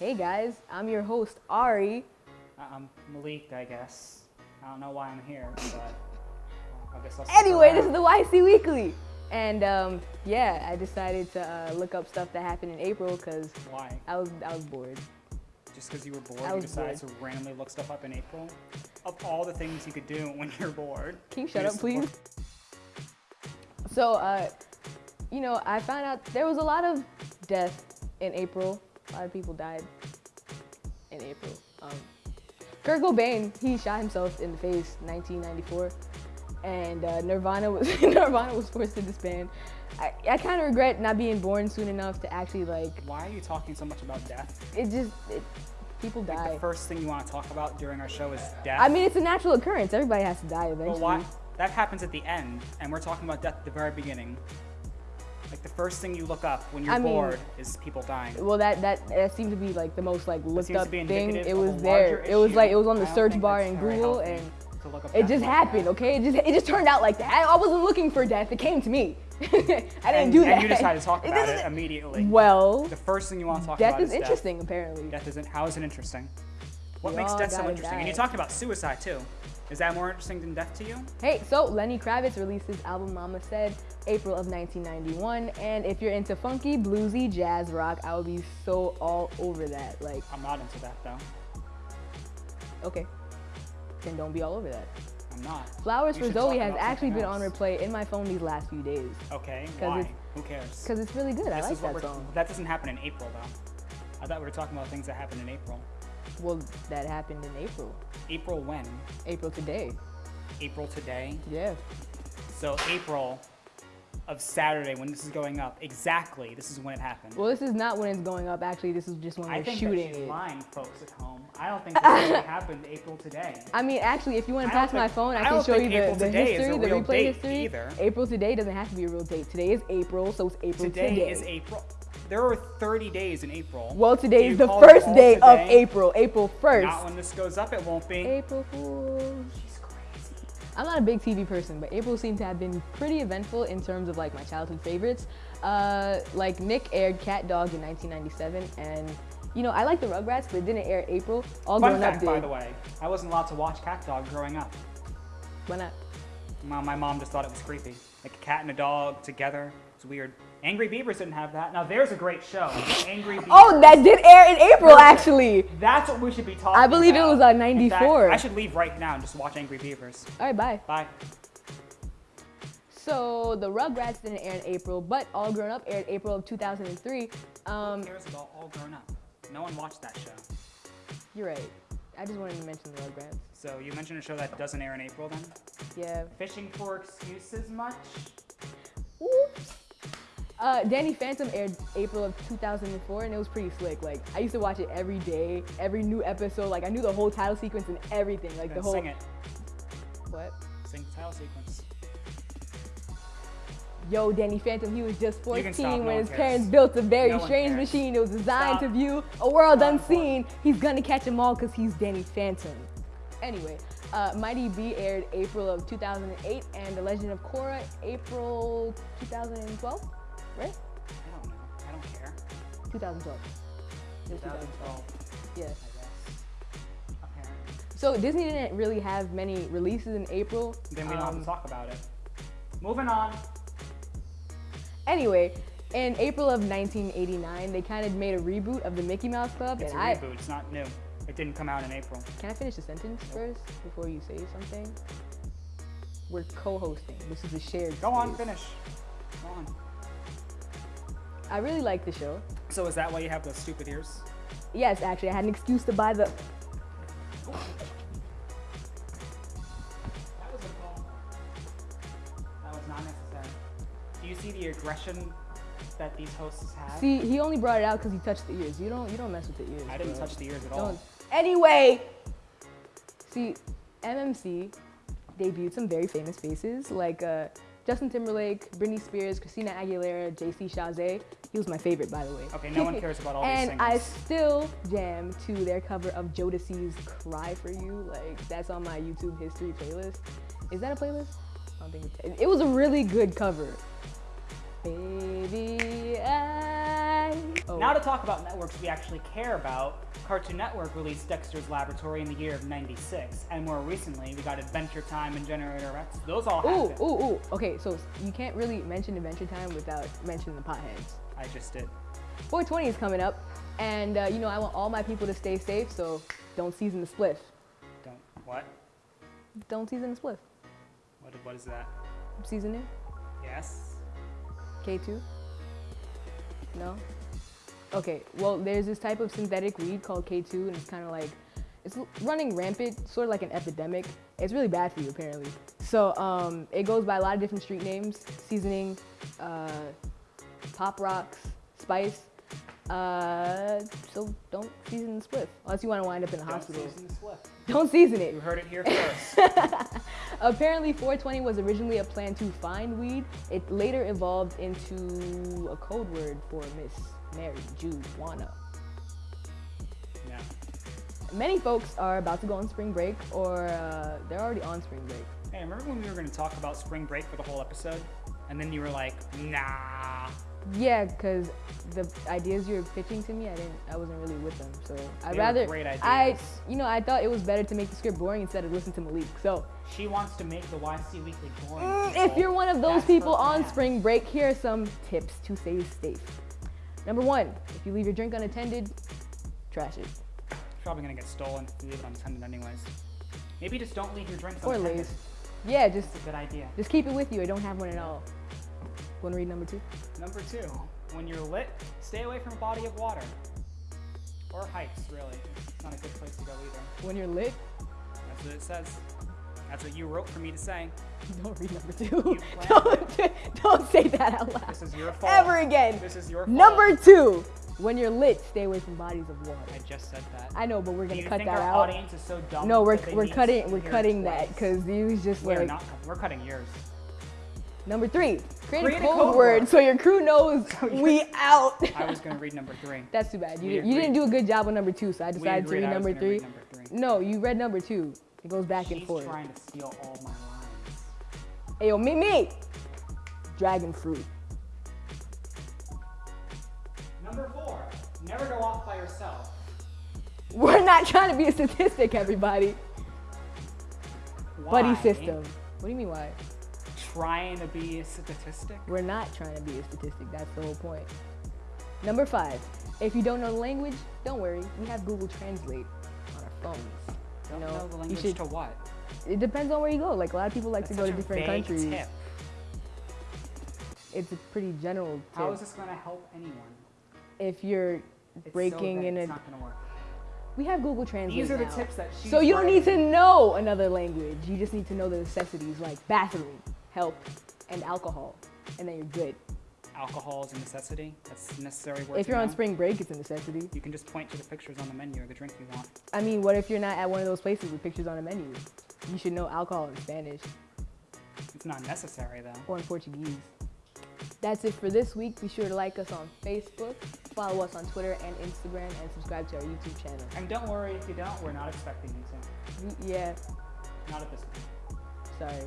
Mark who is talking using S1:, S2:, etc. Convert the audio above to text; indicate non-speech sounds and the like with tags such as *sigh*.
S1: Hey guys, I'm your host Ari.
S2: I- I'm Malik, I guess. I don't know why I'm here, but uh, I guess I'll.
S1: Anyway, this is the YC Weekly. And um, yeah, I decided to uh, look up stuff that happened in April because
S2: Why?
S1: I was I was bored.
S2: Just because you were bored,
S1: I
S2: you decided to randomly look stuff up in April? Of all the things you could do *laughs* when you're bored.
S1: Can you shut up, please? So, uh, you know, I found out there was a lot of death in April. A lot of people died in April. Um, Kurt Cobain, he shot himself in the face, 1994, and uh, Nirvana was *laughs* Nirvana was forced to disband. I, I kind of regret not being born soon enough to actually like.
S2: Why are you talking so much about death?
S1: It just it, people
S2: Like,
S1: die.
S2: the first thing you want to talk about during our show is death.
S1: I mean, it's a natural occurrence. Everybody has to die
S2: But
S1: eventually.
S2: why? That happens at the end, and we're talking about death at the very beginning. Like the first thing you look up when you're
S1: I mean-
S2: bored is people dying.
S1: Well, that, that that seemed to be like the most like looked up thing. It was there.
S2: larger
S1: It was like it was on the search bar in Google, and
S2: to look up
S1: it just happened.
S2: that.
S1: Okay, it just it just turned out like that. I, I wasn't looking for death. It came to me. *laughs* I didn't
S2: and,
S1: do that.
S2: and you decided to talk *laughs* about it
S1: doesn't-
S2: immediately.
S1: Well,
S2: The first thing you want to talk
S1: death
S2: about
S1: is
S2: is
S1: interesting apparently.
S2: Death. Death isn't. How is it interesting? What
S1: We
S2: makes death so interesting? And you talked about suicide too. Is that more interesting than death to you?
S1: Hey, so Lenny Kravitz released his album Mama Said April of 1991, and if you're into funky, bluesy, jazz rock, I would be so all over that. Like,
S2: I'm not into that though.
S1: okay, then don't be all over that.
S2: I'm not.
S1: Flowers
S2: You
S1: for Zoe has actually been on replay in my phone these last few days
S2: Okay, Why? Who cares?
S1: because it's really good. I
S2: This
S1: like
S2: is what
S1: that song.
S2: That doesn't happen in April though. I thought we were talking about things that happened in April.
S1: Well, that happened in April.
S2: April when?
S1: April today.
S2: April today.
S1: Yeah.
S2: So April of Saturday when this is going up. Exactly. This is when it happened.
S1: Well, this is not when it's going up. Actually, this is just when
S2: I
S1: we're shooting
S2: that she's
S1: it.
S2: lying, folks at home. I don't think this really *laughs* happened April today.
S1: I mean, actually, if you want to pass my
S2: think-
S1: phone, I,
S2: I
S1: can show you the, the
S2: today is a
S1: history, the replay history.
S2: either.
S1: April today doesn't have to be a real date. Today is April, so it's April
S2: Today,
S1: today.
S2: is April. There are 30 days in April.
S1: Well, today is the first day of? April. April 1st.
S2: Not when this goes up, it won't be.
S1: April Fool's.
S2: She's crazy.
S1: I'm not a big TV person, but April seemed to have been pretty eventful in terms of like my childhood favorites. Uh, like Nick aired Cat Dog in 1997, and you know I like the Rugrats, but it didn't air April. All
S2: Fun fact,
S1: Up did.
S2: by the way, I wasn't allowed to watch Cat Dog growing up.
S1: Why not?
S2: My, my mom just thought it was creepy. Like a cat and a dog together. It's weird. Angry Beavers didn't have that. Now there's a great show. Angry Beavers. *laughs*
S1: Oh, that did air in April actually.
S2: That's what we should be talking
S1: I believe it was, on
S2: In fact,
S1: 94.
S2: I should leave right now and just watch Angry Beavers.
S1: All right, bye.
S2: Bye.
S1: So the Rugrats didn't air in April, but All Grown Up aired April of 2003. Um,
S2: Who cares about All Grown Up? No one watched that show.
S1: you're right. I just wanted to mention the Rugrats.
S2: So you mentioned a show that doesn't air in April then?
S1: Yeah.
S2: Fishing for excuses much?
S1: Oops. Uh, Danny Phantom aired April of 2004, and it was pretty slick. Like I used to watch it every day, every new episode. Like I knew the whole title sequence and everything. Like the whole
S2: sing it.
S1: what?
S2: Sing the title sequence.
S1: Yo, Danny Phantom, he was just 14
S2: stop,
S1: when
S2: one
S1: his
S2: cares.
S1: parents built a very
S2: No
S1: strange machine. It was designed
S2: Stop.
S1: to view a world
S2: Not
S1: unseen. He's gonna catch them all because he's Danny Phantom. Anyway, uh, Mighty B aired April of 2008, and The Legend of Korra April 2012, right?
S2: I don't know. I don't care.
S1: 2012. It was
S2: 2012,
S1: Yeah.
S2: I
S1: So Disney didn't really have many releases in April.
S2: Then we don't have
S1: Um,
S2: to talk about it. Moving on.
S1: Anyway, in April of 1989, they kind of made a reboot of the Mickey Mouse Club,
S2: It's a
S1: and I
S2: reboot. It's not new. It didn't come out in April.
S1: can I finish the sentence first before you say something? We're co-hosting. This is a shared.
S2: Go on, finish. Go on.
S1: I really like the show.
S2: So is that why you have those stupid ears?
S1: Yes, actually, I had an excuse to buy the.
S2: That was a call. That was not necessary. Do you see the aggression that these hosts have?
S1: See, he only brought it out because he touched the ears. You don't, you don't mess with the ears.
S2: I didn't
S1: bro.
S2: touch the ears at all.
S1: Don't. Anyway, see, MMC debuted some very famous faces like uh, Justin Timberlake, Britney Spears, Christina Aguilera, JC Chasez. He was my favorite, by the way.
S2: Okay, no one *laughs* cares about all these
S1: and. I still jam to their cover of Jodeci's "Cry for You." Like that's on my YouTube history playlist. Is that a playlist? I don't think it's, it was a really good cover. Baby.
S2: Now to talk about networks we actually care about, Cartoon Network released Dexter's Laboratory in the year of 96, and more recently we got Adventure Time and Generator Rex. Those all
S1: Ooh,
S2: happened.
S1: ooh, ooh. Okay, so you can't really mention Adventure Time without mentioning the potheads.
S2: I just did.
S1: 420 is coming up, and uh, you know I want all my people to stay safe, so don't season the spliff.
S2: Don't, what?
S1: Don't season the spliff.
S2: What, what is that?
S1: Season it.
S2: Yes?
S1: K2? No? Okay, well, there's this type of synthetic weed called K2, and it's kind of like, it's running rampant, sort of like an epidemic. It's really bad for you, apparently. So, um, it goes by a lot of different street names seasoning, uh, pop rocks, spice. Uh, so don't season the spliff unless you want to wind up in a
S2: Don't
S1: hospital.
S2: season the. *laughs*
S1: Don't season it.
S2: You heard it here first. *laughs*
S1: Apparently, 420 was originally a plan to find weed. It later evolved into a code word for Miss Mary Juana.
S2: yeah.
S1: Many folks are about to go on spring break, or uh, they're already on spring break.
S2: Hey, remember when we were going to talk about spring break for the whole episode? And then you were like, nah.
S1: Yeah, because the ideas you were pitching to me, I didn't, I wasn't really with them. So
S2: were
S1: rather,
S2: great
S1: I, you know, I thought it was better to make the script boring instead of listen to Malik. So
S2: She wants to make the YC Weekly boring.
S1: Mm, if you're one of those
S2: That's
S1: people on spring break, here are some tips to stay safe. Number one, if you leave your drink unattended, trash it.
S2: It's probably going to get stolen if you leave it unattended anyways. Maybe just don't leave your drinks
S1: Or
S2: unattended.
S1: lace. Yeah, just
S2: That's a good idea.
S1: just keep it with you I don't have one at all. Want to read number two?
S2: Number two, when you're lit, stay away from a body of water. Or heights, really. It's not a good place to go either.
S1: When you're lit,
S2: That's what it says. That's what you wrote for me to say. *laughs*
S1: don't read number two. *laughs* Don't, don't say that out loud.
S2: This is your fault.
S1: Ever again.
S2: This is your fault.
S1: Number two, when you're lit, stay away from bodies of water.
S2: I just said that.
S1: I know, but we're gonna
S2: you
S1: cut
S2: think
S1: that
S2: our
S1: out.
S2: audience is so dumb?
S1: No, we're,
S2: that they
S1: we're cutting we're
S2: hear it
S1: cutting that because you was just
S2: We're
S1: like
S2: not. We're cutting yours.
S1: number three. Create,
S2: Create
S1: a
S2: a
S1: code,
S2: code
S1: word
S2: word.
S1: so your crew knows *laughs* we out.
S2: I was gonna read number three.
S1: That's too bad. You, did, you didn't do a good job on number two, so I decided to
S2: agreed
S1: read
S2: I was
S1: number three.
S2: read number three.
S1: No, you read number two. It goes back
S2: She's
S1: and forth.
S2: trying to steal all my lines.
S1: Ayo, me me. Dragon fruit.
S2: Number four, never go off by yourself.
S1: We're not trying to be a statistic, everybody. Buddy system. What do you mean why?
S2: Trying to be a statistic.
S1: We're not trying to be a statistic. That's the whole point. Number five. If you don't know the language, don't worry. We have Google Translate on our phones.
S2: Don't
S1: you
S2: know,
S1: know,
S2: the
S1: you
S2: language
S1: should.
S2: to what?
S1: It depends on where you go. Like a lot of people like
S2: That's
S1: to go to different countries.
S2: Tip.
S1: It's a pretty general tip.
S2: How is this gonna help anyone?
S1: if you're
S2: It's
S1: breaking
S2: so
S1: in a,
S2: It's not gonna work.
S1: we have Google Translate.
S2: These are the
S1: now.
S2: tips that she's
S1: So you don't need to know another language. You just need to know the necessities like bathroom, help, and alcohol, and then you're good.
S2: Alcohol is a necessity. That's necessary.
S1: If you're on
S2: know.
S1: spring break, it's a necessity.
S2: you can just point to the pictures on the menu or the drink you want.
S1: I mean, what if you're not at one of those places with pictures on a menu? You should know alcohol in Spanish
S2: It's not necessary though.
S1: or in Portuguese. That's it for this week. Be sure to like us on Facebook, follow us on Twitter and Instagram, and subscribe to our YouTube channel.
S2: And don't worry if you don't. We're not expecting you to.
S1: Yeah,
S2: Not at this point.
S1: sorry.